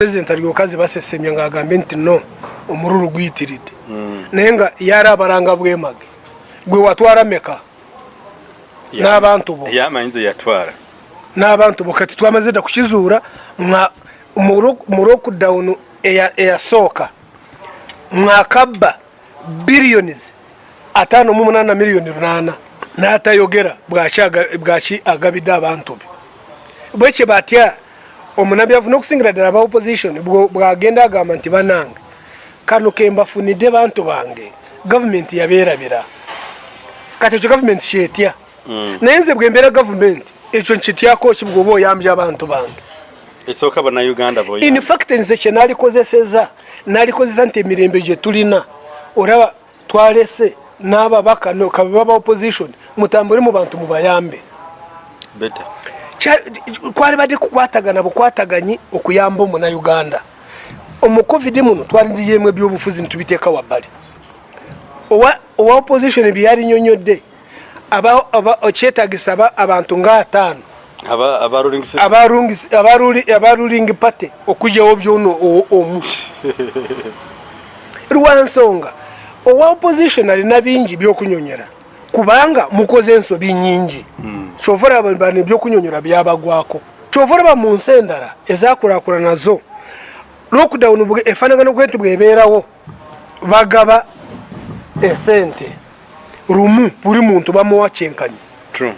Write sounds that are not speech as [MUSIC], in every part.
president alyokazi basesemya ngaagambe nti no omururu guyitiridde. Naye nga yari abaranga bwemage gwe watwara meka n'abantu bo. yamanyize yatwara n'abantu bo. Kati twamaze dda kukizuura mwa- mu mu lockdown eya- eyasooka mwakabba billions ataano mu munaana miliyoni lunaana n'atayogera bwaki aga- bwaki agabidde abantu be. Bwekye batya omunabi avuna okusingira ddala aba opposition bwagenda agamba nti banange kano kembafunidde bantu bange gavumenti yabeerabira. Kati ekyo gavumenti kyetya? Naye nze bwembeera gavumenti ekyo nkityako ki bwoba oyambye abantu bange? Esooka bannayuganda boy in fact nze kye nalikozeseza nalikozesa nti emirembe gye tulina. Olaba twalese n'ababaka kabe baba opposition mutambule mu bantu mubayambe. Better Kya- kwali badde kukwatagana bukwataganyi okuyamba omunauganda omu covid muno twalindiyemu ebyobufuzi nitubiteeka wabbali. Owa opposition aba- okyetagisa aba- abantu abarungisi- abaruli- abaruling party okugyawo byono omu. [LAUGHS] Lwansonga owa opposition alina bingi byokunyonyera kubanga mukoze ensobi nyingi kyova olaba bano ebyokunyonyera byabagwako. Kyova olaba mu nsi endala ezakulakula nazo lockdown bwe- efaanagano bwentu bwebeerawo bagaba esente. Lumu buli muntu bamuwa kyenkanyi. True.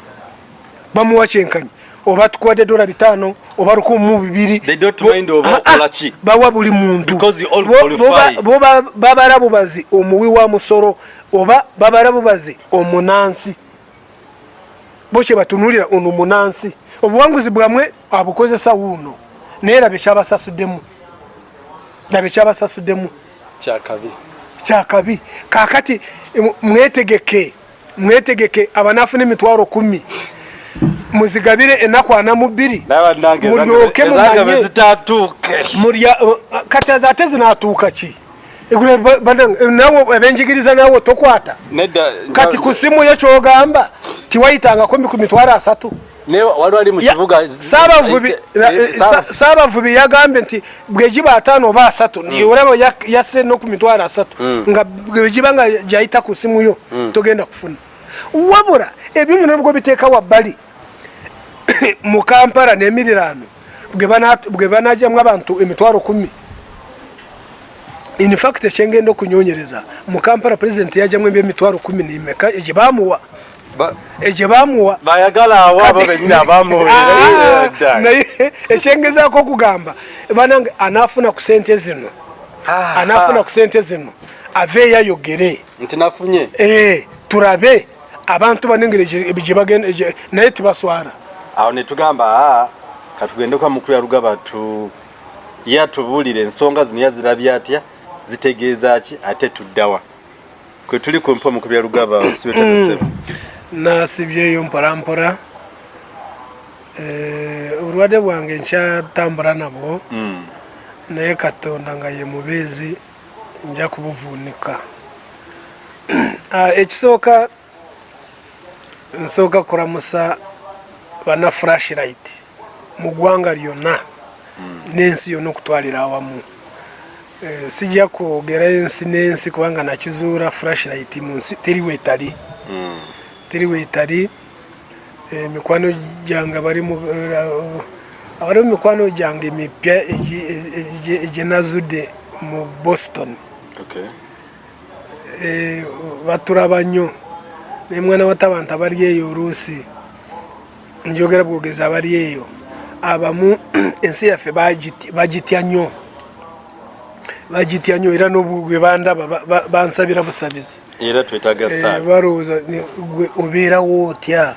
Bamuwa kyenkanyi. Oba tukuwadde dola bitaano oba lukumi mu bibiri. Oba Ah, ah, bawa buli muntu. Because you all Bo- qualify. bo ba- bo ba- babala bubazi omuwi wa musoro oba babala bubazi bokye batunulira ono munansi. Obuwanguzi bwamwe abukozesa wuuno naye labe kyabasasuddemu labe kyabasasuddemu kyakabi. Kyakabi. Kakati mwetegeke mwetegeke abanafuna emitwalo kumi. Muzigabire enaku ana mu bbiri. Nabanange mulyoke mumanye. mulya kati ate zinatuuka ki nawe abenjigiriza nawe tokwata. Nedda kati ku simu yo kyogamba tiwayitangako ku mitwalo asatu. Ne wali wali mu kibuga? Saabavubi eh, eh, eh, Saaba- Sa- saabavubi. Yagambye nti bwegiba ataano oba asatu olaba yak- yasse no ku mitwalo asatu. Nga bwegiba nga gyayita ku simu yo togenda kufuna. Wabula ebyo byona nibwo biteeka wabbali [COUGHS] mu kampala n'emiriraano bwe bana- bwe banajyamu abantu emitwalo kumi in fact ekyengenda okunyonyereza mu kampala pulezidenti yajyamu ebyemitwalo kumi nimeka egye bamuwa ba- egye bamuwa bayagala abo abo benyini [LAUGHS] Ah, abamuwulira naye ekyengezaako okugamba banange anafuna ku sente zino. Anafuna ku sente zino. Aveeyo ayogere nti nafunye. Eh, turabe. Abantu banengere gye- naye tibaswara. Awo netugamba katugende kwa mukulu yarugaba tu yatubuulira ensonga zino yazirabye atya zitegeeza ki ate tuddawa kwe tuli kumpa mukulu yarugaba [COUGHS] sibetanaseba nasibyeyo mporampora Eh, obulwadde bwange nkyatambula nabwo. Naye katonda nga ye mubeezi nja kubuvuunika [CLEARS THROAT] Ah, ekisooka nsooka kuramusa bana flashlight mu ggwanga lyonna. N'ensi yonna okutwalira awamu sijja kwogera ensi n'ensi kubanga nakizuula flashlight mu nsi. Teri weetali. Teri weetali. Eh, mikwano gyange bari mu eh, abali mu mikwano gyange mipya egi- egi- egyenazudde mu boston. Okay. Eh, baturaba nnyo naye mwana wata abantu abali eyo oluusi njogera bwogezi abali eyo. Abamu [CLEARS THROAT] ensi yaffe bagitya nnyo bagitya nnyo era n'obwe bandaba ba- ba- bansabira busabizi. Era twetaaga Eh, balowooza gwe obeerawo otya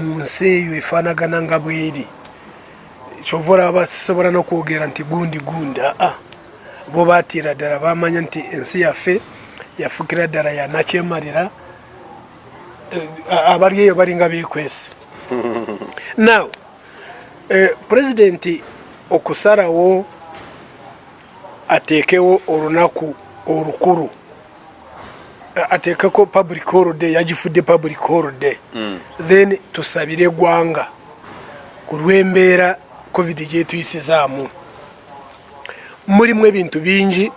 mu nsi eyo efaanagana nga bweri? Kyova olaba basisobola n'okwogera nti gundi gundi aa bo baatiira ddala bamanya nti ensi yaffe yafukira ddala yanakyemalira Eh, abali eyo balinga beekwese. [LAUGHS] Now eh, pulezidenti okusalawo ateekewo olunaku olukulu ateekeko public holiday yagifudde public holiday. Then tusabire eggwanga ku lw'embeera covid gyetuyisizaamu. Murimu ebintu bingi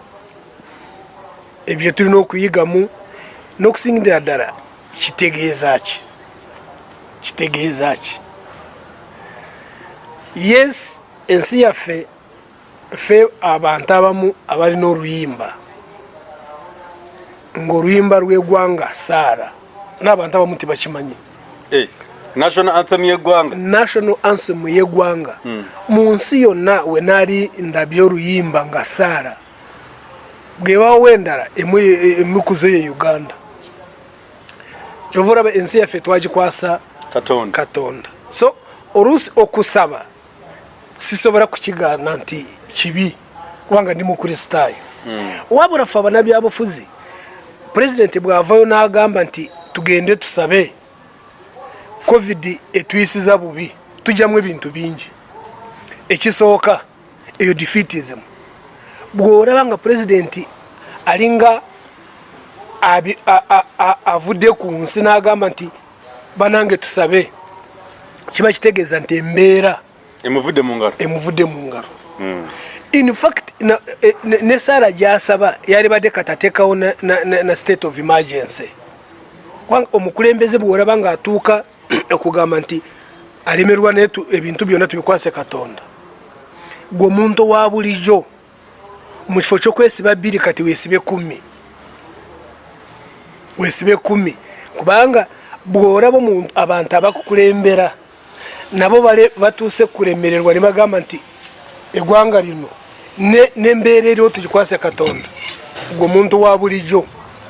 ebyo tulina okuyigamu n'okusingira ddala kitegeeza ki? Kitegeeza ki? Yes ensi yaffe ffe abantu abamu abalina oluyimba. Ng'oluyimba lw'eggwanga saara n'abantu abamu tebakimanyi. Eh, national anthem y'eggwanga. National anthem y'eggwanga. Mu nsi yonna we naali ndabye oluyimba nga saara bwebawo endala emikuzo ye uganda. Kyova olaba ensi yaffe twagikwasa katonda. So oluusi okusaba sisobola kukigaana nti kibi kubanga ndi mukristaayo wabula ffe abanabyabufuzi pulezidenti bwavayo n'agamba nti tugende tusabe covid etuyisiza bubi tujyamu ebintu bingi. Ekisooka eyo defeatism. Bw'olaba nga pulezidenti alinga avudde ku nsi n'agamba nti banange tusabe. Kiba kitegeeza nti embeera emuvudde mu ngalo emuvudde mu ngalo in fact na- e- ne saara gyasaba yali badde katateekawo na, state of emergency. Omukulembeze bweolaba ngaatuuka [CLEARS THROAT] okugamba nti alemerwa naye tu- ebintu byonna tubikwase katonda. Gwe omuntu owa bulijjo mu kifo kyokwesiba bbiri kati weesibe kumi. Weesibe kumi. Kubanga omuntu- abantu abakukulembera nabo bale batuuse kulemererwa ne bagamba nti eggwanga lino ne- n'embeera eriwo tugikwase katonda. Gwe omuntu wa bulijjo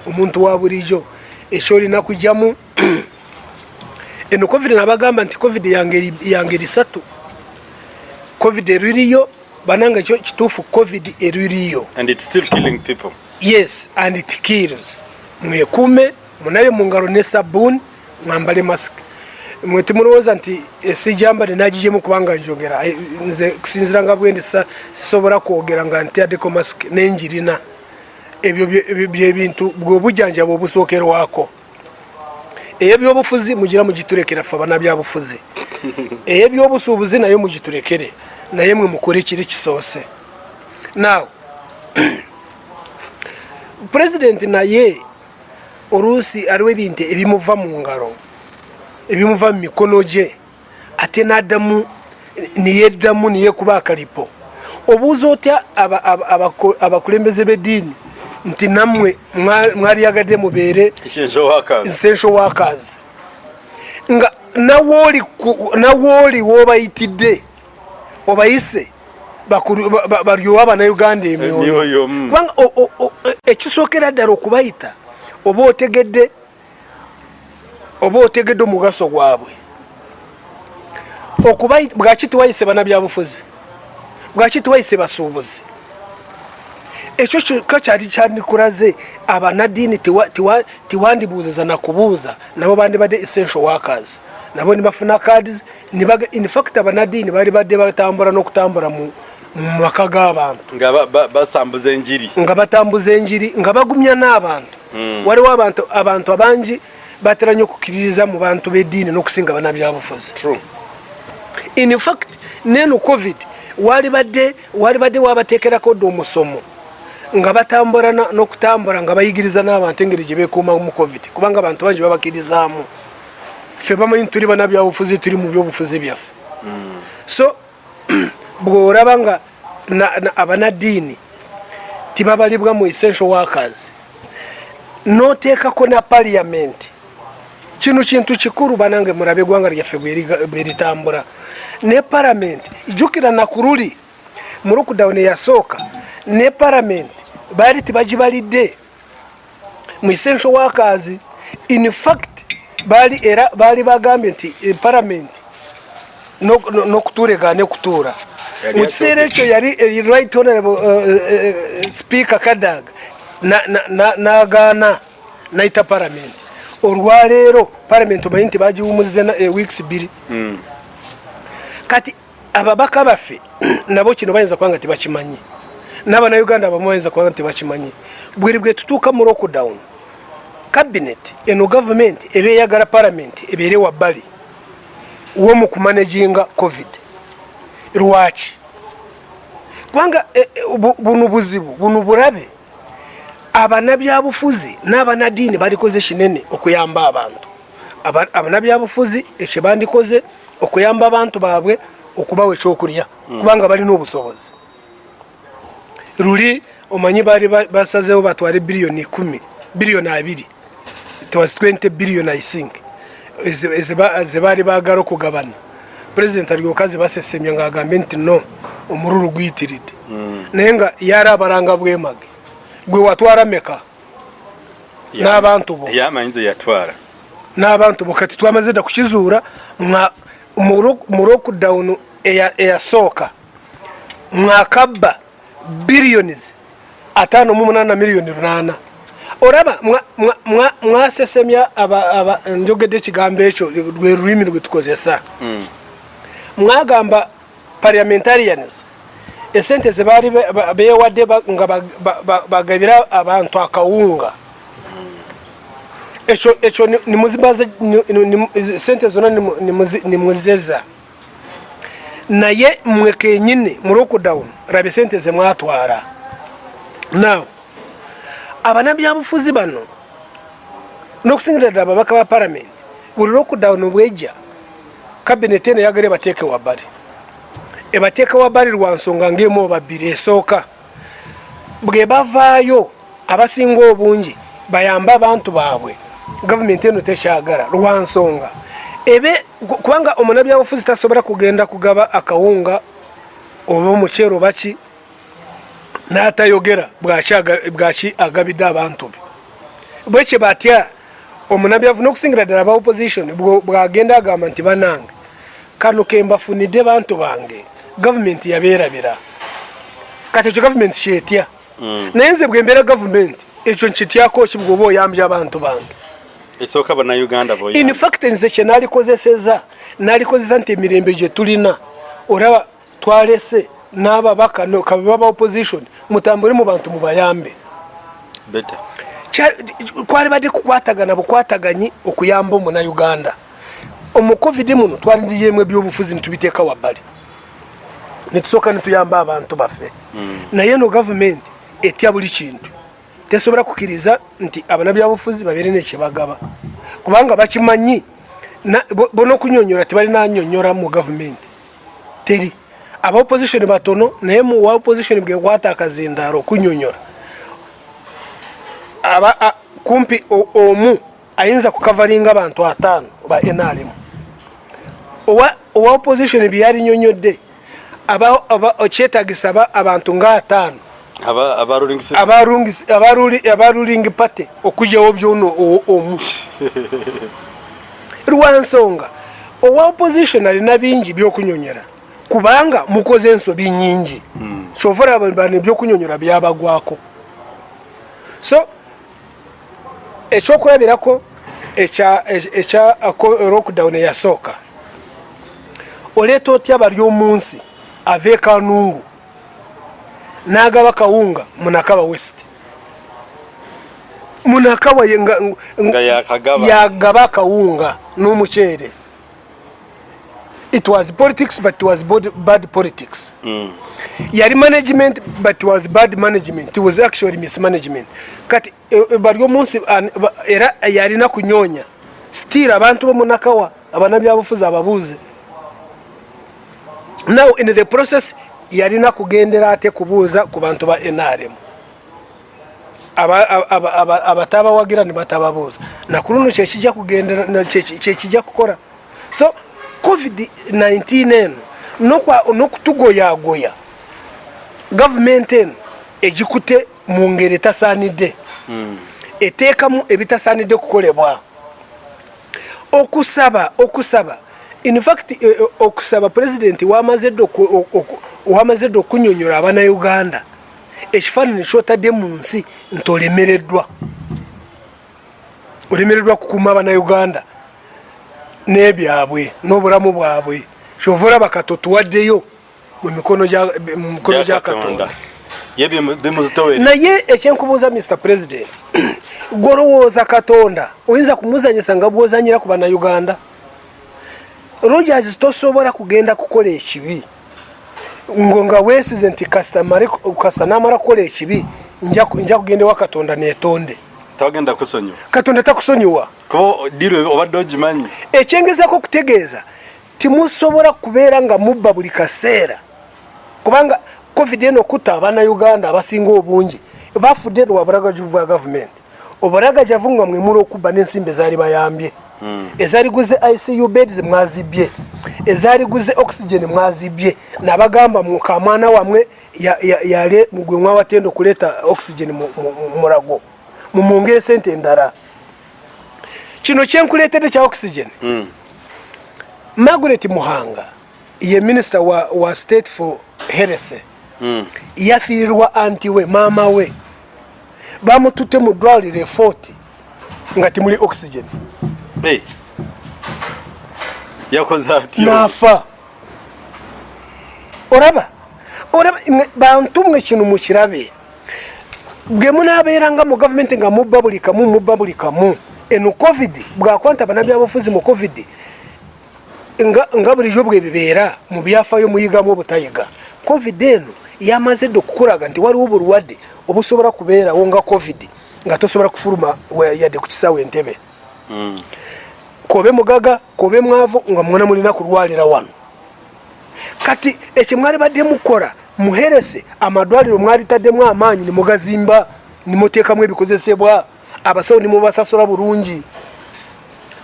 omuntu wa bulijjo ekyolina kujyamu [CLEARS THROAT] eno covid nabagamba nti covid yange risatu covid eririyo bananga ekyo kituufu covid eririyo. And it's still killing people. Yes and it kills. Mwekuume munabe mu ngalo ne sabuuni mwambale masiki mwe timulowooza nti sijambale nagijemu kubanga njogera. Eh, nze kusinzira nga bwendi sisobola kwogera nga ntyaddeko masiki nenjirina. Ebyo bye- bye- byebintu bwobujjanjaba obusookerwako eyebyobufuzi mugira mugiturekera ffe abana byabufuzi [LAUGHS] eyebyobusuubuzi naye mugiturekere. Naye mwe mukore kiri kisoose. Naawe [CLEARS THROAT] pulezidenti naye oluusi aliwo ebintu ebimuva mu ngalo ebimuva mu mikono gye ate n'addamu niyeddamu niyekuba akalipo. Obuuza otya abakulembeze b'eddiini nti nammwe mwa- mwalyagadde mubeere essential workers essential workers nga nawooli woobayitidde obayise bakulu- ba- ba- balyowe abanauganda emyoyo. Mm. kubanga o- ekisookera ddala okubayita oba otegedde oba otegedde omugaso gwabwe? Bwaki tiwayise banabyabufuzi bwaki tiwayise basuubuzi? Ekyo kyokka kyali kyandikulaze tiwa- tiwandibuuziza nakubuuza nabo bandibadde essential workers nabo nibafuna cards nibaga- in fact abanaddiini bali badde batambula n'okutambula mu mu maka g'abantu. Nga ba- ba- basambuza enjiri. Nga batambuza enjiri nga bagumya n'abantu. Waliwo abantu abantu abangi batera nnyo okukkiririza mu bantu b'eddiini n'okusinga banabyabufuzi True. in fact neno covid wali badde wali badde wabateekerako dde omusomo nga batambula n'okutambula nga bayigiriza n'abantu engeri gye beekuuma mu covid kubanga abantu bangi babakirizaamu ffe bamanyi tuli banabyabufuzi tuli mu byobufuzi byaffe. So [CLEARS THROAT] bw'olaba nga na- na- abanaddiini tibabalibwa mu essential workers n'oteekako na parliament kino kintu kikulu banange mulabe eggwanga lyaffe bweritambula ne paramenti jjukira nakululi mu lockdown eyasooka ne paramenti baali tibagibalidde mu essential workers in fact baali era baali bagambye nti eh, paramenti n'ok- no- n'okutuula egaane kutuula. Yali mu kiseera ekyo yali eh, right honorable uh, uh, speaker kadaga na- na- na- n'agaana nayita paramenti olwaleero paramenti omanyi nti bagiwumuzize na- eh, weeks bbiri. Kati ababaka baffe [CLEARS THROAT] nabo kino bayinza kubanga tebakimanyi. N'abanauganda abamu bayinza kubanga tebakimanyi. Bweri bwe tutuuka mu lockdown cabinet eno gavumenti eba eyagala paramenti ebeere wabbali womu kumanaginga covid. Lwaki? Kubanga eh, eh, bu- buno buzibu buno bulabe abanabyabufuzi n'abanadiini balikoze kinene okuyamba abantu. Aba- abanabyabufuzi ekyo bandikoze okuyamba abantu baabwe okubawa ekyokulya kubanga balina obusobozi. Luli omanyi baali ba- basazeho batwale biliyoni ikumi biliyoni abiri. It was 20 billion i think. Ze baali baagala okugabana. Pulezidenti alyoka zibasesemya ngaagambe nti no omululu guyitiridde. Naye nga yali abalanga bwemage gwe watwala meka n'abantu bo. yamanyize yatwala. N'abantu bo. Kati twamaze dda kukizuura mwa mu lockdown eya- eyasooka mwakabba billions ataano mu munaana na miliyoni lunaana. Olaba mwa- mwa- mwa- mwasesemya njogedde ekigambo ekyo lwe lulimi lwe tukozesa. Mwagamba parliamentarians esente zebaali be- ba- beewadde nga ba- ba- ba- bagabira abantu akawunga. Ekyo ni- nimuzibaze ni- nimuzeza naye mwe kenyini mu lockdown rabe sente zemwatwara now abanabyabufuzi bano n'okusingira ddala ababaka ba palamenti buli lockdown bwejja kabineti eno yagala ebateeke wabbali ebateeke wabbali lwa nsonga ng'emu oba bbiri esooka. Bwe bavaayo abasinga obungi bayambe abantu baabwe. Gavumenti eno tekyagala lwa nsonga. Ebe kubanga omunabyabufuzi tasobola kugenda kugaba akawunga oba omuceero baki n'atayogera bwaki aga- bwaki agabidde abantu be. Bwekye batya omunabyavu n'okusingira ddala aba opposition bwagenda agamba nti banange kano kembafunidde bantu bange gavumenti yabeerabira. Kati ekyo gavumenti kyetya? Naye nze bwembeera gavumenti ekyo nkityako ki bwoba oyambye abantu bange? Esooka bannayuganda in fact nze kye nalikozeseza nalikozesa nti emirembe gye tulina. Olaba twalese n'ababaka no- kabe baba opposition mutambule mu bantu mubayambe beta Kya- kwali badde kukwatagana bukwataganyi okuyamba omunauganda omu covid muno twaliyemu ebyobufuzi nitubiteeka wabbali nitusooka nituyamba abantu baffe. Naye no gavumenti etya buli kintu. Tesobola kukkiriza nti abanabyabufuzi babeere nekyebagaba. Kubanga bakimanyi na- bo- bona okunyonyola tebalina anyonyola mu gavumenti teri aba opposition batono naye mu wa opposition bwekwata akazindaaro okunyonyola. Kumpi omu ayinza kukavalinga abantu ataano ba nrm owa owa opposition byeyalinyonyodde aba- aba- kyetagisa aba- abantu nga ataano. Abalulingisa abarungisi- abaruli- abaruling party okugyawo byono o- omu. [LAUGHS] Lwa nsonga owa opposition alina bingi byokunyonyera kubanga mukoze ensobi nyingi kyovula bano ebyokunyonyera byabagwako. So ekyokulabirako ekya lockdown eyasooka oleeta otya bali omunsi ava ekanungu n'agaba kawunga munakaba west. Munakaba ye- nga- nga- Nga yakagaba. yagaba akawunga n'omuceere. It was politics but it was bad, bad politics. Yali management but it was bad management. It was actually mismanagement. Kati e- e- bali omunsi an- ba- era yalina kunyonya. Still abantu bomunakawa abanabyabufuzi ababuuze now in the process yalina kugendera ate kubuuza ku bantu ba nrm Aba- aba- aba- abatabawagira nibatababuuza nakuluno kyekijja kugendera kyekijja kukola so covid-19 eno nokwa- n'okutugoyagoya gavumenti eno egikute mu ngeri etasaanidde. Eteekamu ebitasaanidde kukolebwa. Okusaba okusaba in fact eh, eh, okusaba pulezidenti wamaze dde oku- oku- oku- wamaze dde okunyonyola abanauganda ekifaananyi kyotadde mu nsi nti olemereddwa. Olemereddwa kukuuma abanauganda n'ebyabwe n'obulamu bwabwe. Kyova olaba katotuwaddeyo mu mikono gya- mu mikono gya katonda. Naye ekyenkubuuza mr president [CLEARS THROAT] gwolowooza katonda oyinza kumuzanyisa nga bwozanyira ku bannayuganda rogers tosobola kugenda kukola ekibi. Ngo nga weesize nti kasita namara kukola ekibi nja ku- nja kugenda ewa katonda netonde tawagenda kusonyiwa. Katonda takusonyiwa. Kuba diro obadde ogimanyi? Ekyengezako okutegeeza timusobola kubeera nga mubba buli kaseera. Kubanga covid eno okutta abannayuganda abasinga obungi bafudde lwa bulagavu bwa gavumenti obulagajavu nga mwemula okubba n'ensimbi ezaali bayambye ezaaliguze icu beds mwazibye. Ezaaliguze oxygen mwazibye. Nabagamba mukamwana wamwe ya- ya- yale gwe mwawatenda okuleeta oxygen mu mu- mu mulago. Mumwongere sente endala. Kino kyenkuleetedde kya oxygen. Margaret muhanga ye minisita wa, wa state for herese yafiirirwa anti we maama we. Bamututte mu ddwaliro efort nga timuli oxygen. Yakoze atyo naafa olaba olaba mwe- bantu mwe kino mukirabe. Bwe munaabeeranga mu gavumenti nga mubba buli kamu mubba buli kamu. Eno covid bwakwanta banabyabufuzi mu covid nga, nga bulijjo bwe bibeera mu byafayo muyigamu obutayiga. Covid eno yamaze dde okukulaga nti waliwo obulwadde obusobola kubeerawo nga covid nga tosobola kufuluma yadde ku kisaawo entebe kobe mugaga kobe mwavu nga mwona mulina kulwalira wano. Kati ekyo mwali badde mukola muherese amadwaliro mwalitaddemu amaanyi nimugazimba nimuteekamu ebikozesebwa abasawo nimubasasula bulungi.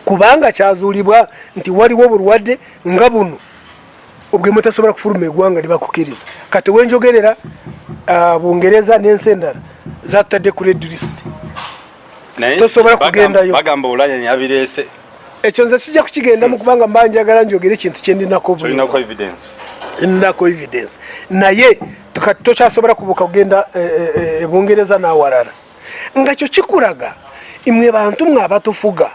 Kubanga kyazuulibwa nti waliwo obulwadde nga buno obwe mutasobola kufuluma eggwanga libakukiriza kati wenjogerera ah, bungereza n'ensi endala zatadde ku red list. Naye tosobola kugendayo. bagamba olanya yabireese ekyo nze sijja kukigendamu kubanga mba njagala njogere ekintu kyendinako tolinako evidence. Nako evidence. Naye kati tokyasobola kubuka kugenda eh, eh, eh, ebungereza nawalala nga kyo kikulaga imwe bantu mwe abatufuga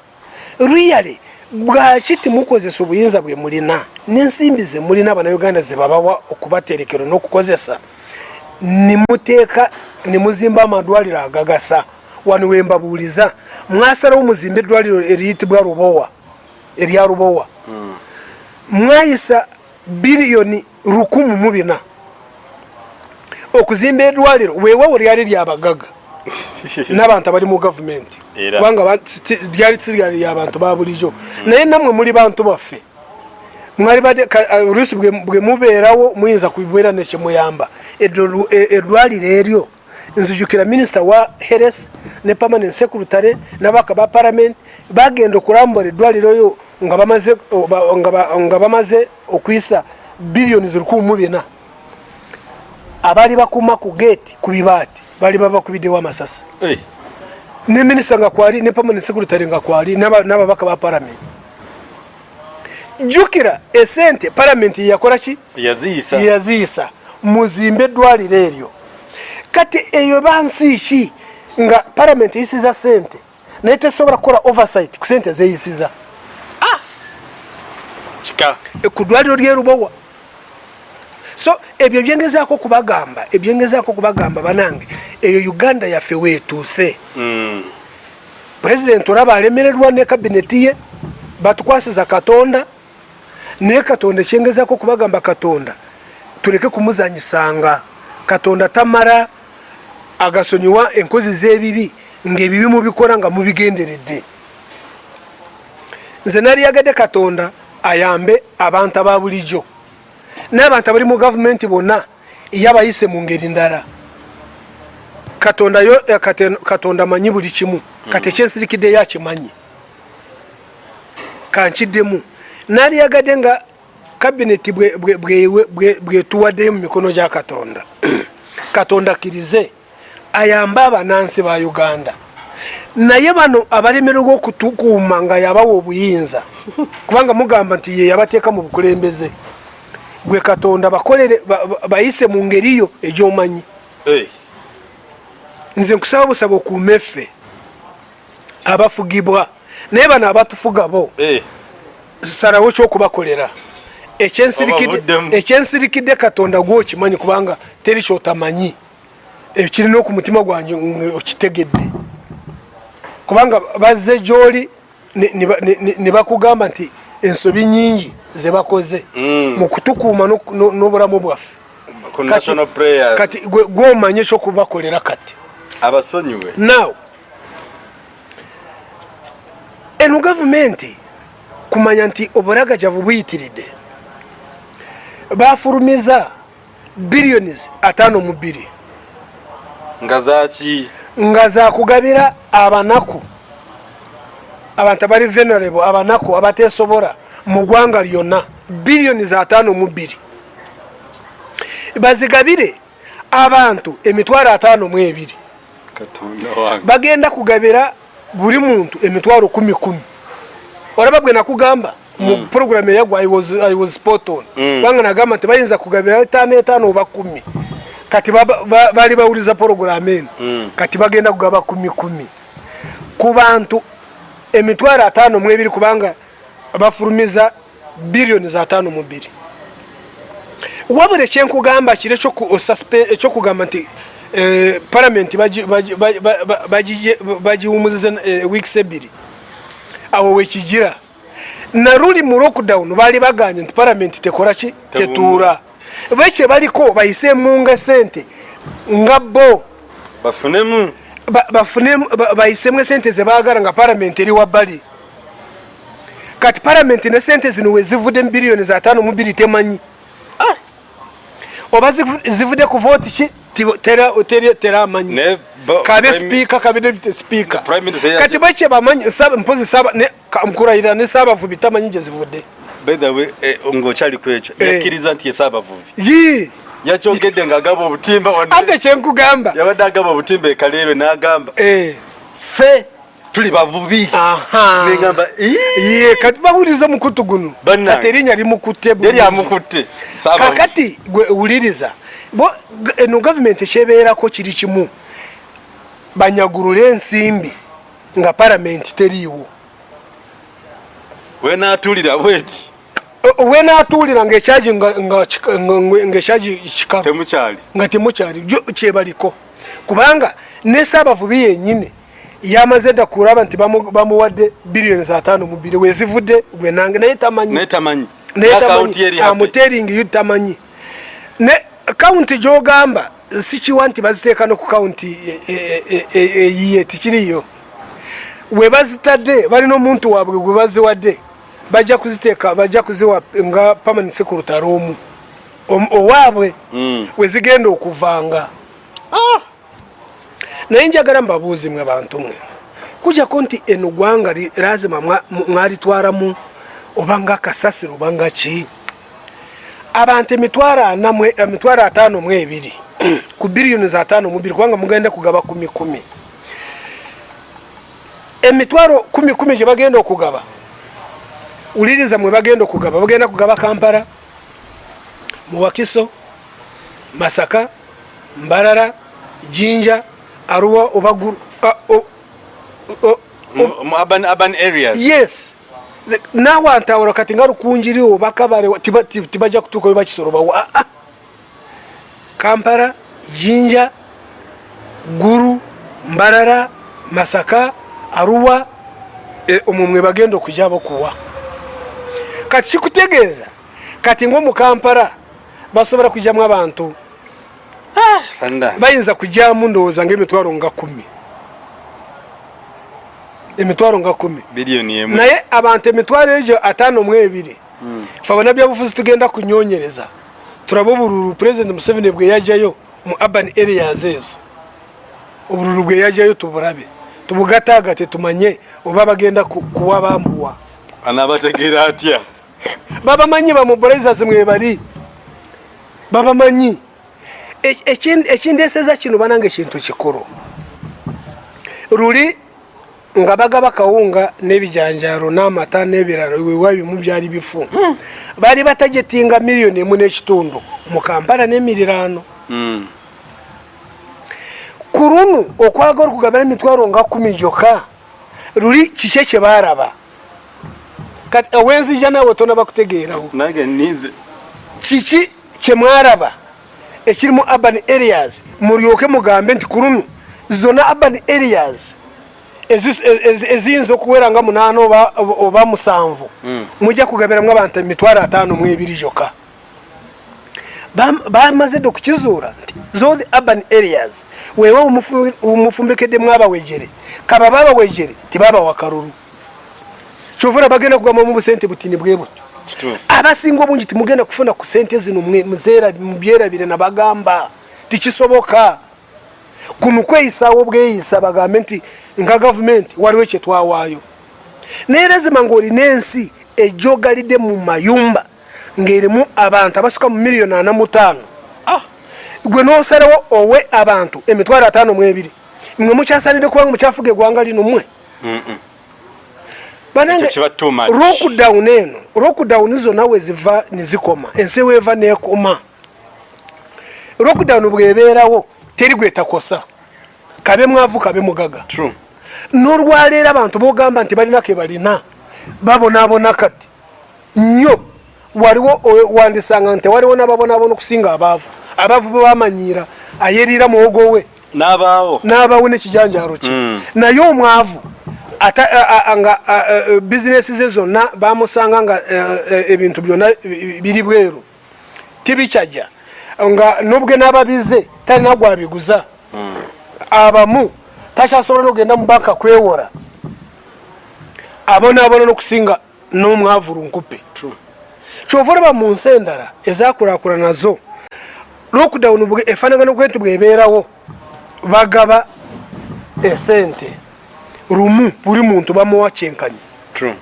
ruyale bwaki timukozesa obuyinza bwe mulina? N'ensimbi ze mulina abanauganda zebabawa okubaterekero n'okukozesa nimuteeka nimuzimba amadwaliro agagasa. Wano wembabuuliza mwasalawo muzimba eddwaliro eriyitibwa rubowa erya rubowa. Mwayisa biliyoni rukumu mu bina. Okuzimba eddwaliro weewawo lyali lyabagaga [LAUGHS] n'abantu abali mu gavumenti kubanga lyali tiryali lyabantu ba bulijjo. Naye nammwe muli bantu baffe. Mwali badde ka- ah, oluusi bwe bwe mubeerawo muyinza kubibwera nekyemuyamba e- eddwaliro eryo nzijukira minisita wa heres ne permanent secretary n'abaka ba parliament bagenda okulambula eddwaliro yo nga bamaze nga ba- nga bamaze okuyisa biliyoni zirikumi mu bina. Abaali bakuma ku geeti ku bibaati baali babakubiddewo amasasi. Hey. ne minisita nga kwali ne permanent secretary nga kwali n'aba- n'ababaka ba parliament. Jjukira esente parliament yakola ki? Yaziyisa muzimbe eddwaliro eryo. Kati eyo bansi ki? Nga parliament eyisiza sente naye tesobola kukola oversight ku sente zeyisiza ku ddwaliro lyerubowa so ebyo byengezaako kubagamba ebyengezaako kubagamba banange eyo uganda yaffe weetuuse. Mm. pulezidenti olaba alemererwa ne kabineti ye batukwasiza katonda naye katonda ekyengezako kubagamba katonda tuleke kumuzanyisanga. Katonda tamala agasonyiwa enkozi z'ebibi ng'ebibi mubikola nga mubigenderedde. Nze naliyagadde katonda ayambe abantu aba bulijjo. N'abantu abali mu gavumenti bonna yabayise mu ngeri ndala. Katonda yo eh, katonda amanyi buli kimu. Kati ekyensirikidde yakimanyi kankiddemu. Naliyagadde nga kabineti bwe- bwe- bwe- bwe- bwetuwaddeyo mu mikono gya katonda. [CLEARS THROAT] Katonda akkirize. Ayambe abanansi ba uganda naye bano abalemererwa okutukuuma nga yabawa obuyinza kubanga mugamba nti ye yabateeka mu bukulembeze. Gwe katonda bakolere ba- ba- bayise mu ngeri yo egyomanyi. Nze nkusaba busaba okuuma effe abafugibwa naye bano abatufuga bo salawo kyokubakolera. Ekyensirikidde- katonda gwokimanyi kubanga teri kyotamanyi. Ekirina oku mutima gwange nge okitegedde kubanga bazze gyoli ne- ne ba- ne- ne- ne bakugamba nti ensobi nyingi zebakoze Mm. mu kutukuuma n'obulamu bwaffe. Kati gwomanye ekyokubakolera kati. Abasonyiwe. Now eno gavumenti kumanya nti oburagajavu buyitiridde. Bafulumiza billions atano mu bbiri. Nga zaki nga zakugabira abanaku abantu abali venerable abanaku abatesobola mu ggwanga lyonna biliyoni za ataano mu bbiri. Bazigabire abantu emitwalo ataano mu ebiri. Bagenda kugabira buli muntu emitwalo kumi kumi. Olaba gwe nakugamba mu puroguramu eyagwa I was- spot on. Kubanga nagamba nti bayinza kugabira etaano etaano oba kumi kati baba- ba- baali bawuliza puroguramu eno. Kati bagenda kugaba kumi kumi. Ku bantu emitwalo ataano mu ebiri kubanga bafulumiza biliyoni za ataano mu bbiri. Wabula ekyenkugamba kiri ekyokugamba nti eh, palamenti bagi- bagi- bagi- ba- ba- bagije- bagiwumuziza eh, weeks ebiri. Awo wekigira naruli mu lockdown baali baganye nti palamenti tekola ki? Tebuuma. tetuura bekye baliko bayise munga sente nga bo bafunemu. ba- bafune ba- bayisemu esente zebaagala nga palamenti eri wabbali. Kati palamenti ne sente zino wezivudde mu biliyoni za tano mu bbiri temanyi. Oba zivu- zivudde ku vooti ki? Teramanyi kabe sipiika kabe deputy sipiika kati bakye bamanyi mpozi saba ne- ka- nkurayira ne saabavubi tamanyi gye zivudde way eh, ng'okyali ku ekyo Eh. yakkiriza nti yesaabavubi yi! Yakyogedde ng'agamba obutimba wadde- ate kyenkugamba yabadde agamba obutimba ekaleerwe n'agamba Eh, ffe tuli bavubi. Aha. Neŋamba ye kati bawuliriza omukutu guno. Bannange. kati erinnya limukutte bulungi. yali amukutte. Saabavubi. kakati gwe wuliriza bo g- eno gavumenti ekyebeerako kiri kimu. Banyagulule ensimbi nga palamenti teriiwo. Wenaatulira bweti O- wenatuulira ngaekyaji nga- nga kika- nga- nga- ngaekyaji kikalu nga temukyali kyebaliko kubanga ne saabavubi yenyini yamaze dda kulaba nti bamu- bamuwadde biliyoni ataano mu bbiri wezivudde naye tamanyi naye tamanyi amuteringi tamanyi ne kawunti gyogamba sikiwa nti baziteeka no ku kawunti eyiye tikiriyo we bazitadde balina omuntu waabwe gwe baziwadde bajja kuziteeka bajja kuziwa nga permanent secretary omu. Om- owaabwe Mm. wezigenda okuvanga. Naye njagala mbabuuzi mwe bantu mwe. Kujjako nti eno gwanga li- lazima mwa- mu- mwalitwaramu oba nga kasasiro oba nga ki? Abantu emitwalo ataano mu ebiri [CLEARS THROAT] ku biliyoni za ataano mu bbiri kubanga mugenda kugaba kumi kumi. Emitwalo kumi kumi gye bagenda okugaba wuliriza mwe bagenda okugaba. Bagenda kugaba kampala muwakiso masaka mbalala jinja aruwa oba guru a- o- o- Mu- mu urban urban areas. Yes. Nawantawula kati nga tiba- ti- tibajja kutuuka webakisolobawo aa kampala jinja guru mbalala masaka aruwa e, omwo mwe bagenda okujabo kuwa kati kikutegeeza kati ngaomukampala basobola kujamu abantu. Fanda. bayinza kujamu ndowooza ngaemitwalo nga kumi. Emitwalo nga kumi. Biliyoni emu naye abantu emitwalo egyo ataano mu ebiri. Fe abannabyabufuzi tugenda kunyonyereza. Turabe obululu pulezidenti museveni bwe yajjayo mu urban areas ezo. Obululu bwe yajjayo tubulabe. Tubugataagate tumanye oba bagenda ku- kuwa bambuwa anaabategeera atya babamanyi bamobilizers mwe bali? Babamanyi? E- ekin- ekindeeseza kino bananga ekintu kikulu. Luli nga bagaba kawunga n'ebijanjaalo n'amata n'ebirala wewa bimu byali bifu. Baali batajetinga miliyoni emu n'ekitundu mu kampala n'emiriraano. Mm. ku lunu okwagala okugabira emitwalo nga kumi gyokka luli kiki ekye baaraba kati owenzija naawe tona bakutegeerawo. Nange nize kiki kyemwaraba ekiri mu urban areas mulyoke mugambe nti ku lunu zona urban areas ezi- ezi- eziyinza okuwera nga munaana oba- musanvu. Mujja kugabiramu abantu emitwalo ataano mu ebiri gyokka bam- bamaze do kukizuura nti zo the urban areas wewe umufu- umufumbekedde mwabawejere kaba babawejere tibabawa kalulu kyovula bagenda kugamba mu busente butini bwe butyo. Abasinga obungi timugenda kufuna ku sente zino mwe- muzeera mubyerabire nabagamba tikisoboka. Kuno kweyisaawo bweyisa bagambe nti nga gavumenti waliwo ekyetwawaayo naye lazima ngaolina ensi ejogalidde mu mayumba ng'erimu abantu abasuka mu miliyoni ana mu ttaano. Gwe nosalawo owe abantu emitwalo ataano mu ebiri mwe mukyasalire kubanga mukyafuga eggwanga lino mmwe banange lockdown eno lockdown zonna weziva nezikoma ensi weeva nekoma lockdown bwebeerawo teri gwetakosa kabe mwavu kabe mugaga. True. N'olwaleero abantu bogamba nti balina ke balina babonaabona kati. Nnyo waliwo wandisanga nti waliwo n'ababonaabona okusinga abaavu. Abaavu bebamanyiira ayeriira muwogo we. N'abaawo. N'abawe n'ekijanjalo kye Mm. naye omwavu nga bizinesi ze zonna bamusanga nga ebintu byonna bi- biri bweru. Tibikyajja nga nobwe n'ababize talina gwabiguza. Abamu takyasobola nogenda mu banka kwewora. Abonaabona n'okusinga n'omwavu lunkupe kyova olaba mu nsi endala ezakulakula nazo lockdown bwe- efaanagano bwentu bwebeerawo bagaba esente lumu buli muntu bamuwa kyenkanyi. True.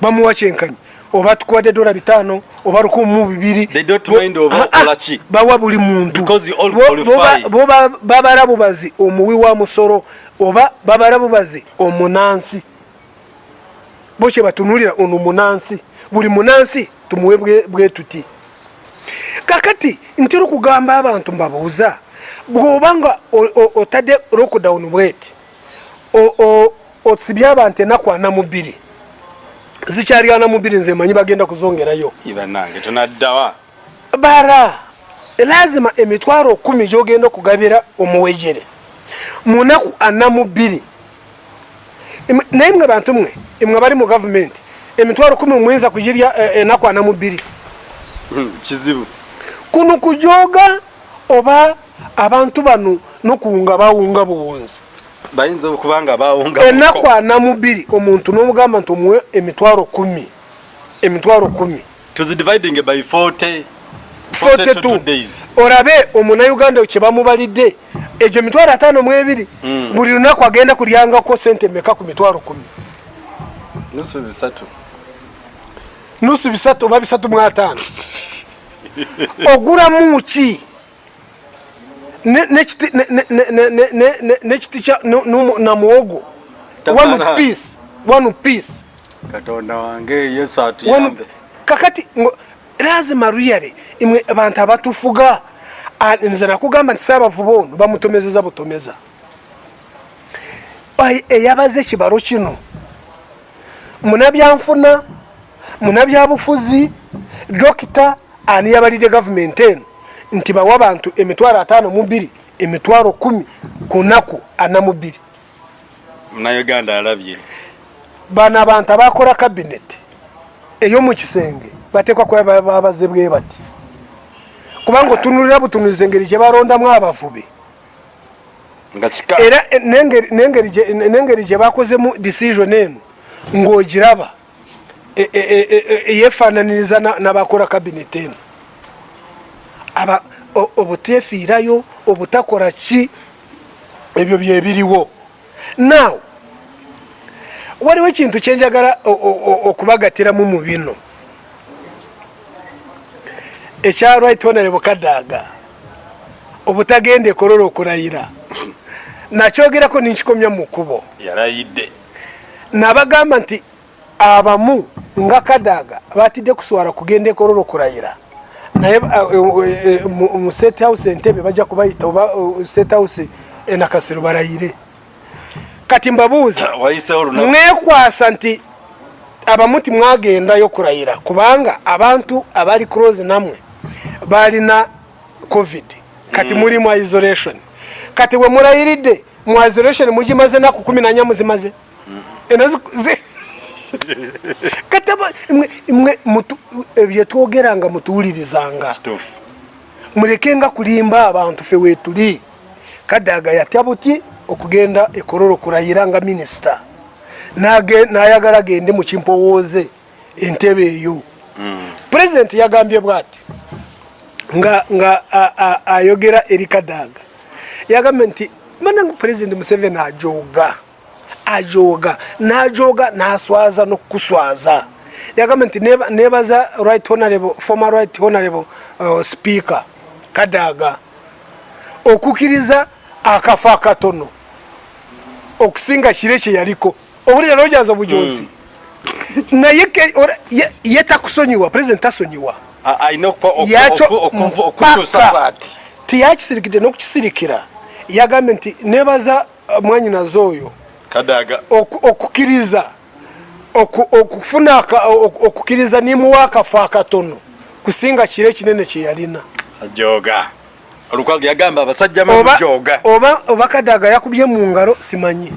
Bamuwa kyenkanyi. Oba tukuwadde dola bitaano oba lukumi mu bibiri. They don't mind oba Ah, ah, ki. bawa buli muntu. Because all qualify. bo ba- bo ba- babala bubazi omuwi wa musolo oba babala bubazi omunansi. Bo kye batunulira ono munansi. Buli munansi tumuwe bwe- bwe tuti. Kakati ntera okugamba abantu mbabuuza bw'obanga o- o- otadde lockdown bweti o- o- osibye abantu enaku ana mu bbiri. Zikyali ana mu bbiri nze manyi bagenda kuzongerayo. Iba nange tonaddawa. Bara lazima emitwalo kumi gyogenda okugabira omuwejere. Munaku ana mu bbiri. Naye mwe bantu mwe mwe bali mu gavumenti emitwalo kumi muyinza kugirya enaku ana mu bbiri. Hmm, kizibu. Kuno kujoga oba abantu bano nokuwunga bawunga buwunzi bayinza okuba nga bawunga enaku ana mu bbiri omuntu nomugamba nti omuwe emitwalo kumi emitwalo kumi. Tuzidividing by 40 42 42 days. Olabe omunauganda kye bamubalidde egyo emitwalo ataano mu ebiri buli lunaku agenda kulyangako sente meka ku mitwalo kumi? Nusu bisatu. Nusu bisatu oba bisatu mu ataano. [LAUGHS] Ogulamu ki no- na muwogo one piece one piece katonda wange yesu atuyambe kakati lazima ruyare imwe abantu abatufuga. Nze nakugamba nti saabavuba ono bamutomezeza butomeza. Ai, eyabaze ekibalo kino. Munabyanfuna munabyabufuzi dokita ani yabalidde gavumenti eno nti bawa abantu emitwalo ataano mu bbiri emitwalo kumi ku naku ana mu bbiri. Munauganda alabye. Bano abantu abakola kabineti ey'omukisenge bateekwa kuba ba- babaze bwe bati. Kubanga otunulira butunuliza engeri gye balondamu abavubi era n'engeri- gye- bakozemu decision eno ng'ogiraba e- e- e- e- eyefaananiriza na- n'abakola kabineti eno obuteefiirayo obutakola ki ebyo byebiriwo now waliwo ekintu kyenjagala okubagatiramu mu bino. Ekya right honorable kadaaga obutagenda ekolola okulayira. Nakyogerako ninkikomya mu kkubo. Yalayidde. Nabagamba nti abamu nga kadaaga batidde kuswala kugenda ekolola okulayira naye uh, uh, uh, mu- state house entebe bajja kubayita oba state house enakasero barayire kati mbabuuza [COUGHS] mwekwasa nti abamuti timwagendayo kurayira kubanga abantu abali close namwe balina covid. Kati muri mu isolation. Kati we murayiride mu isolation mugimaze naku kumi nanya muzimaze. Enazi- zi- kati aba- mwe- mwe mutu- ebyetwogeranga mutuwulirizanga. Kituufu. Mulekenga kulimba abantu fe wetuli kadaga yatya buti okugenda ekororo kurayira nga minisita. Nage- nayagala agende mu kimpowooze entebe eyo. Pulezidenti yagambye bwati nga, nga ayogera eri kadaga. Yagambye nti manangu pulezidenti museveni ajoga ajoga najoga naswaza nokukuswaza yagambye nti neba- nebaza right honorable former right honorable uh, speaker kadaga okukiriza akafo akatono okusinga kire kyeyaliko obulira nojaza obujozi naye ke- ora- ye- ye takusonyiwa pulezidenti tasonyiwa. Yakyo tiyakisirikidde n'okukisirikira yagambye nti nebaza uh, mwanyinaze oyo kadaga oku- okukiriza oku- okufuna aka- oku- okukiriza nimuwa akafo akatono. Kusinga kire kinene kyeyalina ajoga olukwago yagamba abasajja mamujoga oba, kadaga yakubye mu ngalo simanyi.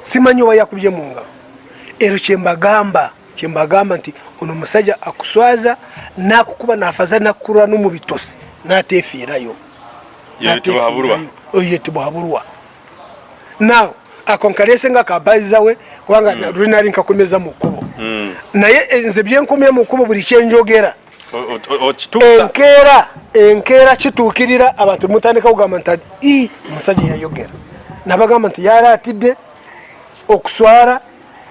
Simanyi oba yakubye mu ngalo. Ero kyembagamba kyembagamba nti ono omusajja akuswaza nakukuba nafaza nakurwa no mu bitosi natefiirayo yeyitibwa naw ako nkalese nga kabaiza we kubanga mm. lunali nkakomeza mu kkubo. Mm. naye eh, nze byenkomya mu kkubo buli kyenjogera enkeera enkeera kituukirira abantu mutandika kugamba nti i omusajja yayogera. Nabagamba nti yalaatidde okuswala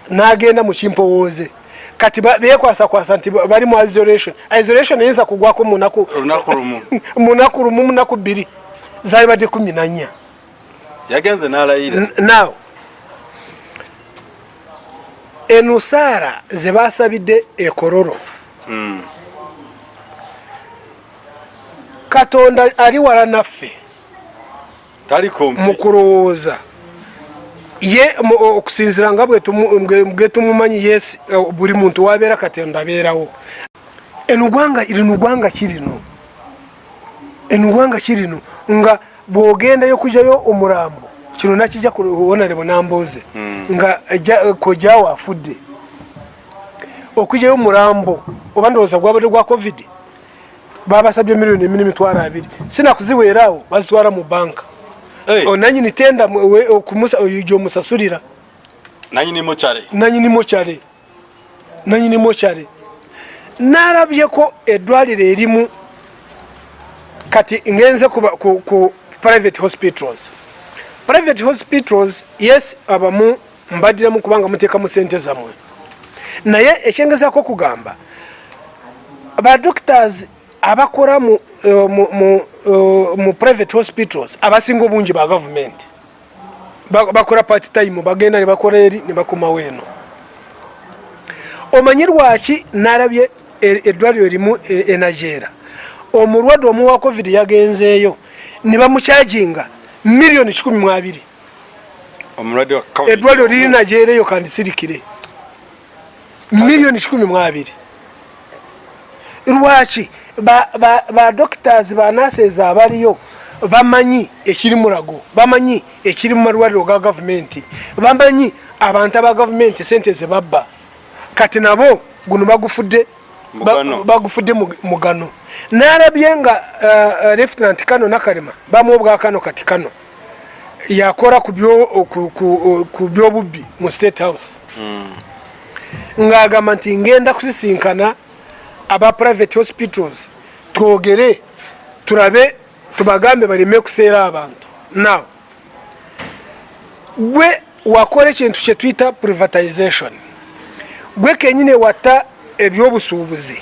n'agenda mu kimpowooze. Kati bekwasakwasa nti ba- bali mu isolation. Isolation eyinza kugwako munaku lumu. [LAUGHS] munaku bbiri. Zaali badde kumi na nnya yagenze n'alayira. Now enusaara ze basabidde ekororo Mm. katonda ali wala naffe mu kulowooza. Ye okusinzira nga bwe tumu- bwe- bwe tumumanyi yes eh, buli muntu wabeera katonda abeerawo. Enugwanga lino gwanga kirino enugwanga kirino nga bwogendayo kujayo omulambo kino nakijja kuwonare bunambuuze nga ejja- kojaawo afudde. Okujayo omulambo oba ndowooza gwabadde gwa covid babasabye miliyoni emi nemitwalo abiri. Sinakuziweeraawo bazitwala mu banka. Hey, nanyini tenda okumusa- oyo gyomusasulira nanyini mokyale nanyini mokyale nalabyeko eddwaliro erimu kati ngenze ku, ku, ku private hospitals. Private hospitals yes abamu mbaddiramu kubanga muteekamu sente zammwe. Naye ekyengezako kugamba badoctors abakola mu, uh, mu, mu, uh, mu private hospitals abasinga obungi ba gavumenti Ba- bakola part time bagenda ne bakola eri ne bakomawo eno omanyi lwaki nalabye e- eddwaliro erimu e- enajeera omulwadde omu wa covid yagenzeeyo ne bamukyajinga miliyoni 12 omulwadde wa COVID. eddwaliro liri najeera eyo kandisirikire miliyoni 12 lwaki badoctors banases abaliyo bamanyi ekiri mulago bamanyi ekiri mu malwaliro ga gavumenti bamanyi abantu aba gavumenti sente zebabba kati nabo guno bagufudde. Bagufudde mu- mugano nalabye nga uh, uh, lieutenant kano nakalema bamuwa obwa kano kati kano. Yakola ku byo- ku- byobubbi mu state house. Ng'agamba nti ngenda kusisinkana aba private hospitals twogere turabe tubagambe baleme kuseera abantu. Now gwe wakola ekintu kyetuyita privatization. Gwe kenyini watta ebyobusuubuzi.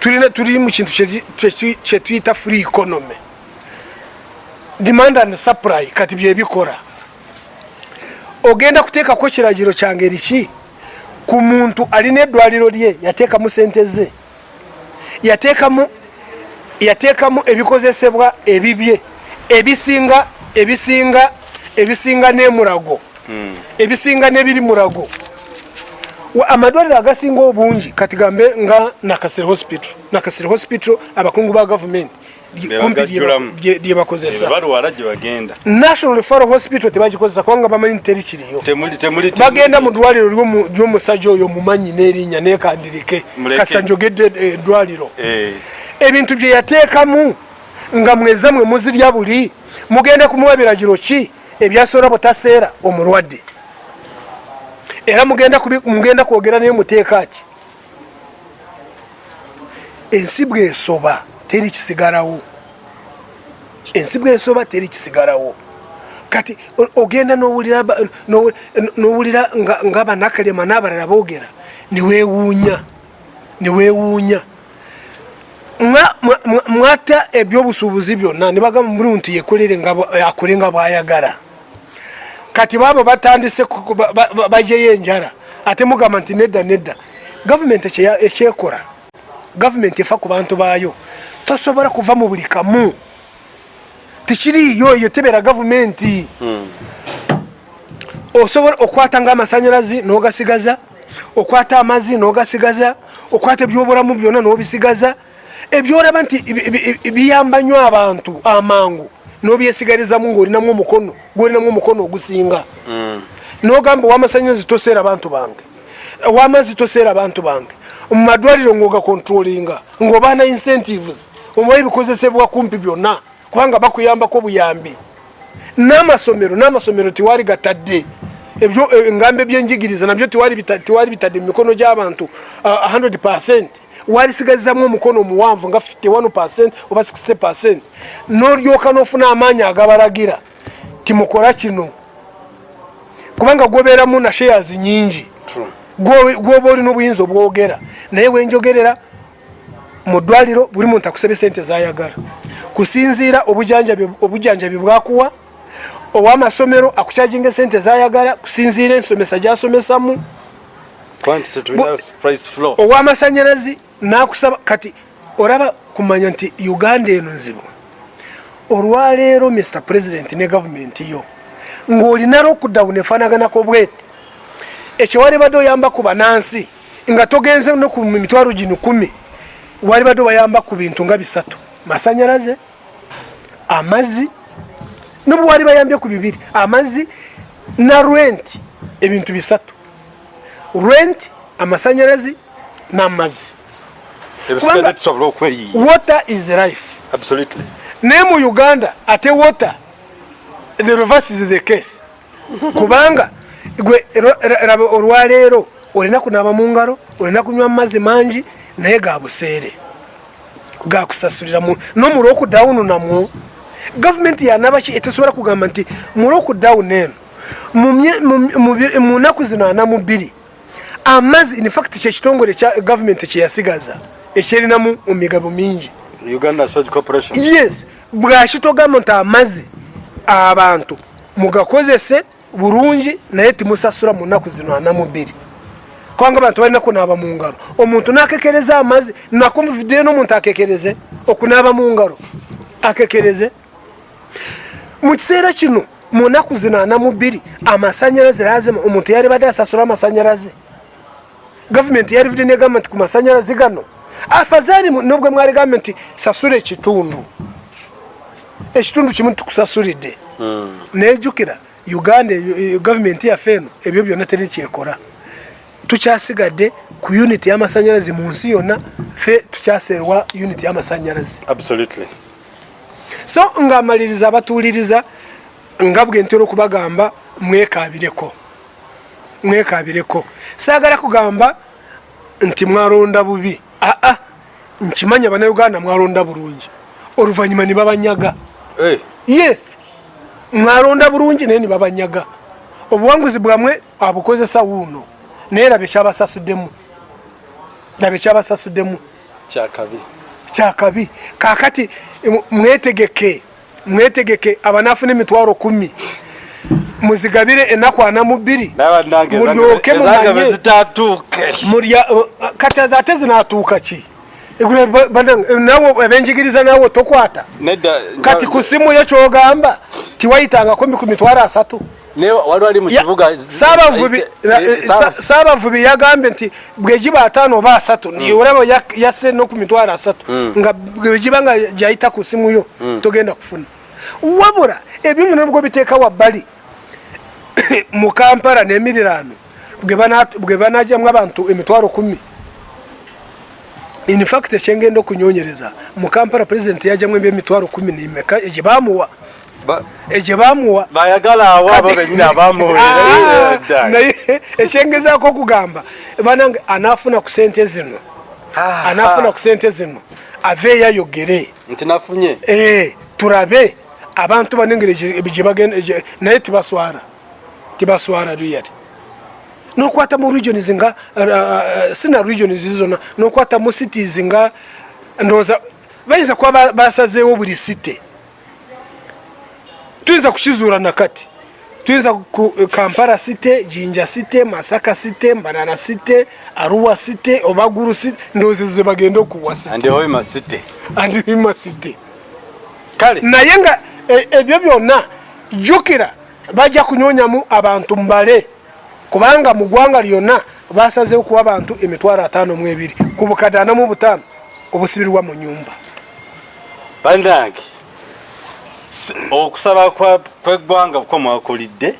Tulina tuli mu kintu kye- kyetuyita free economy. Demand and supply kati byebikola ogenda kuteekako kiragiro kyange riki ku muntu alina eddwaliro lye yateekamu sente ze. Yateekamu yateekamu ebikozesebwa ebibye ebisinga ebisinga ebisinga n'emulago. Ebisinga n'ebiri mulago. Wa- amadwaliro agasinga obungi kati gambe nga nakasere hospital. Nakasere hospital abakungu ba gavumenti lye- bakozesa. National referral hospital tebagikozesa kubanga bamanyi teri kiriyo. Bagenda mu ddwaliro ly'omu- ly'omusajja oyo mumanyi n'erinnya nekandirike. Kasita njogedde eddwaliro Eh, ebintu bye yateekamu nga mweza mwe muzirya buli mugenda kumuwa biragiro ki? Ebyasobola butaseera omulwadde era mugenda mugenda kwogera naye muteeka ki? Ensi bwesoba teri kisigalawo. Ensi bwesoba teri kisigalawo. Kati ogenda n'owulira ba- n'owu- n'owulira nga- nga banakalema n'abalala boogera mwa- mwa- mwata ebyobusuubuzi byonna nibagamba mulu nti yekolere akole nga bwayagala kati baabo batandise bajeyo enjala. Ate mugamba nti nedda nedda. Gavumenti ekyekola gavumenti efa ku bantu baayo tosobola kuva mu buli kamu. Tikiriiyo eyo tebera gavumenti. Osobola okwata nga amasanyalazi n'ogasigaza okwata amazzi n'ogasigaza okwata ebyobulamu byonna n'obisigaza. Ebyolaba nti bi- bi- bi- biyamba nnyo abantu amangu n'obyesigalizamu ng'olinamu omukono gwolinamu omukono ogusinga. N'ogamba owamasanyalazi toseera abantu bange owamazzi toseera abantu bange. Mu madwaliro ng'ogakontrolinga ng'obaana incentives omuwa ebikozesebwa kumpi byonna kubanga bakuyambako buyambi n'amasomero n'amasomero tiwali gatadde. Ebyo eh, engambo ebyenjigiriza nabyo tiwali bitadde mu mikono gy'abantu ah, 100 walisigalizamu omukono omuwanvu nga 51 oba 60 n'olyoka n'ofuna amaanyi agabalagira timukola kino. Kubanga gwobeeramu na shares nyingi gwoba olina obuyinza obwogera naye wenjogerera mu ddwaliro buli muntu akusaba sente zayagala. Kusinziira obujanjabi bwakuwa owamasomero akukyajinga esente zayagala kusinziira ensomesa gyasomesamu. Owamasanyalazi nakusaba kati olaba kumanya nti uganda eno nzibu. Olwaleero mr president ne gavumenti yo ng'olina lockdown efanaganako bweti. Ekyo wali badde oyamba ku banansi nga togenze no ku mitwalo gino kumi wali badde bayamba ku bintu nga bisatu. Masanyalaze amazzi nobwe wali bayambye ku bibiri amazzi na rwenti ebintu bisatu. Rwenti amasanyalazi n'amazzi kubanga- tusobola okweyiiya water is life absolutely. Naye mu uganda ate water. The reverse is the case. Kubanga gwe raba olwaleero olina kunaaba mu ngalo olina kunywa amazzi mangi naye ga buseere. Gakusasulira no mu lwokudawuni namwo gavumenti yanabaki etesobola kugamba nti mu lwokudawuni eno mu nnaku zino ana mu bbiri amazzi infact kyekitongole kya gavumenti kyeyasigaza ekyerinamu mu migabo mingi. Yes bwakitogamba nti amazzi abantu mugakozese bulungi naye timusasula mu nnaku zino ana mu bbiri. Kubanga abantu balina kunaaba mu ngalo. Omuntu nakekereza amazzi nakomuvideyo n'omuntu akekereze okunaaba mu ngalo akekereze. Mu kiseera kino mu nnaku zino ana mu bbiri amasanyalaze lazima omuntu yali badde asasula amasanyalaze. Gavumenti yarivudde negamba nti ku masanyalaze gano afazaali nobwe mwali gambe nti sasula ekitundu. Ekitundu kimu tukusasulidde. Nejjukira uganda eyo- eyo gavumenti yaffe eno ebyo byonna teri kyekola. Tukyasigadde ku uniti y'amasanyalaze mu nsi yonna ffe tukyaserwa uniti y'amasanyalaze. Absolutely. So ngaamaliriza abatuuliriza nga bwe ntera okubagamba mwekabireko mwekabireko saagala kugamba nti mwalonda bubi aa nkimanya bannayuganda mwalonda bulungi. Oluvannyuma ne babanyaga. Hey. yes. Mwalonda bulungi naye ne babanyaga. Obuwanguzi bwamwe abukozesa wuuno. Naye labe kyabasasuddemu labe kyabasasuddemu kyakabi. Kyakabi. Kakati mwetegeke mwetegeke abanafuna emitwalo kumi muzigabire enaku ana mu bbiri. Mulyoke mumanye mulya uh, kati ate zinatuuka ki? Nawe abenjigiriza nawe tokwata? Kati ku simu yo kyogamba tiwayitangako ku mitwalo asatu. Saabavubi Eh, yagambye nti bwegiba ataano oba asatu olaba yak- yasse no ku mitwalo asatu nga bwegiba nga gyayita ku simu yo togenda kufuna. Wabula byonna nibwo biteeka wabbali [COUGHS] mu kampala n'emirirano bwe bana- bwe banajyamu abantu emitwalo kumi. In fact ekyengenda okunyonyereza mu kampala pulezidenti yajjamu ebyemitwalo kumi n'imeka egye bamuwa Ba- egye bamuwa bayagala awo abo benyini [LAUGHS] Ah, abamuwulira naye ekyengezaako okugamba banange anaafuna ku sente zino anaafuna ku sente zino aveeyo ayogere nti nafunye. Eh, turabe abantu banengeri gyebagenda naye tibaswara tibaswara riyali nokwata mu regions nga uh, sina regions zona nokwata mu cities nga ndoza bayinza kuba ba- basazeewo buli site tuyinza kukizuula nakati tuyinza ku kampala site jinja site masaka site mbanana site aruwa site obaguru site ndowooza ze bagenda okuwa site andi hoima city. Andima site kale. Naye nga e- ebyo byonna jjukira bajja kunyonyamu abantu mbale. Kubanga mu ggwanga lyonna basazeho kuwa abantu emitwalo ataano mu ebiri. Ku bukadde ana mu butaano obusibirwa mu nyumba bandange okusaba kw'eggwanga ko mwakulidde?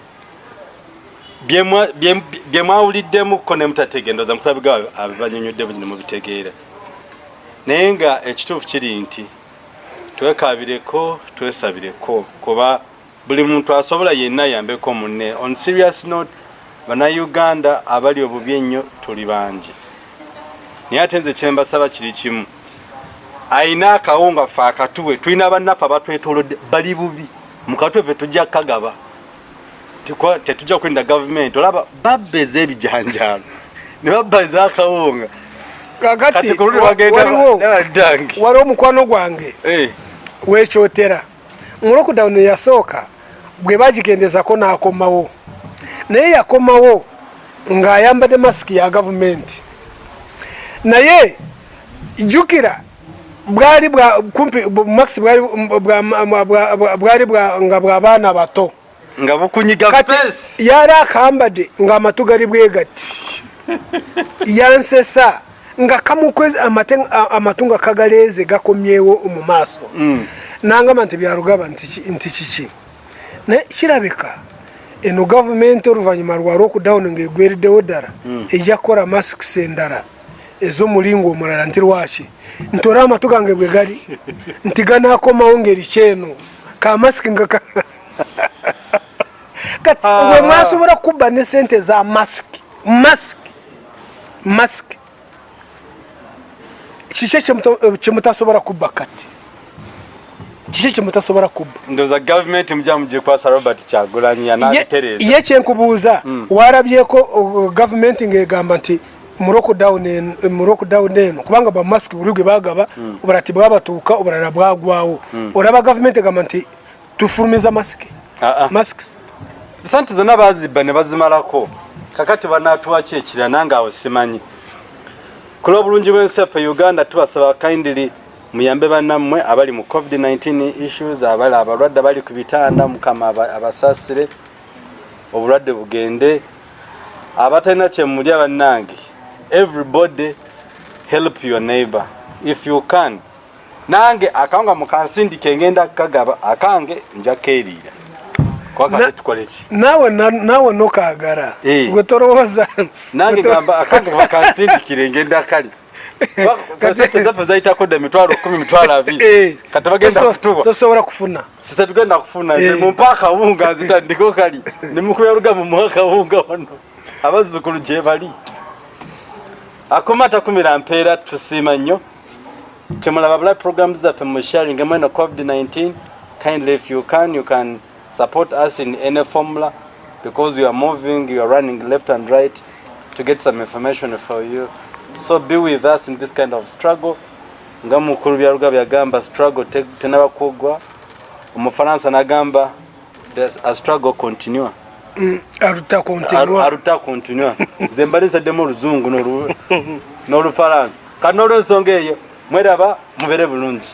Bye- mwawuliddemukko ne mutategendoza mukulabiga abanyonyodde bunyini mubitegeera. Naye nga ekituufu kiri nti twekabireko twesabireko kuba buli muntu asobola yenna ayambeko munne. On serious note bannayuganda abali obubi ennyo tuli bangi. Naye ate nze kyembasaba kiri kimu. Ayina akawunga fe akatuwe tulina bannaffe abatwetolodde bali bubi. Mukatwe fe tujja kagaba. Tetujja kulinda gavumenti. Olaba babba ez'ebijanjaalo [LAUGHS] ne babba ez'akawunga kakati waliwo omukwano gwange wekyotera. Mu lockdown yasooka bwe bagigendezako n'akomawo. Naye yakomawo ng'ayambadde masiki ya gavumenti. Naye jjukira bwali bwa kumpi bu- max bwali bwa- bwa- bwa- bwali bwa- nga bw'abaana bato. Nga bukunyiga kati fesi. yali akambadde ng'amatu gali bwe gati [LAUGHS] yansesa nga kamukwezi amatu nga kagaleeze gakomyewo mu maaso. Nangamba nti byalugaba ki- nti kiki naye kirabika eno gavumenti oluvannyuma lwa lockdown ngaegwereddewo ddala ejja kukola masks endala ez'omulingo omulala nti lwaki? Nti olaba amatu gange bwe gali [LAUGHS] nti ganaakomawo ngeri kyeno kamasiki nga ka- [LAUGHS] kati bwe mwasobola kubba ne sente za masiki masiki masiki kiki kyemutasobola kubba kati kiki kyemutasobola kubba ndowooza gavumenti mujja mugikwasa robert kyagulanyi Ye- yanabitereeza ye kyenkubuuza warabyeko uh, gavumenti ng'egamba nti mu lockdown en- mu lockdown eno kubanga bamasiki buli gwe bagaba obulala tibwabatuuka obulala bwagwawo olaba gavumenti egamba nti tufulumiza masiki Ah, ah. masks. Sente zonna bazibba ne bazimalako. Kakati banatuwaki ekira nange awo simanyi. Ku lw'obulungi bw'ensi yaffe uganda tubasaba kindly muyambe bannammwe abali mu covid-19 issues abali abalwadde bali ku bitanda mukama aba- abasasire obulwadde bugende. Abatalina kyemulya bannange everybody help your neighbor. If you can nange akawunga mukansindike ngenda kagaba akange nja keeriira kwakate Na- tukole ki? naawe na- naawe nokaagala Eh. gwe tolowooza nange gamba akange bakansindikire ngenda kali sente [LAUGHS] zaffe zaita dda emitwalo kumi mitwalo avi abiri [LAUGHS] kati bagenda Toso- kutuba tosobola kufuna. Sise tugenda kufuna Eh. mumpa akawunga nzitandiko kali. Nemukubya lugambo muwa akawunga wano abazzukulu gye bali. Akoma takumira mpeera tusiima nnyo. Temulaba bula programs zaffe mu sharing mwena covid-19 kindly if you can you can support us in any formula because you are moving you are running left and right to get some information for you so be with us in this kind of struggle. Nga mukulu byaluga byagamba struggle te- tenaba kugwa omufaransa nagamba "There's a struggle continua. [CLEARS THROAT] Aruta continua. Nze mbalisaddemu oluzungu n'olu- [LAUGHS] n'olufaransa kati n'olwensonga eyo mweraba mubere bulungi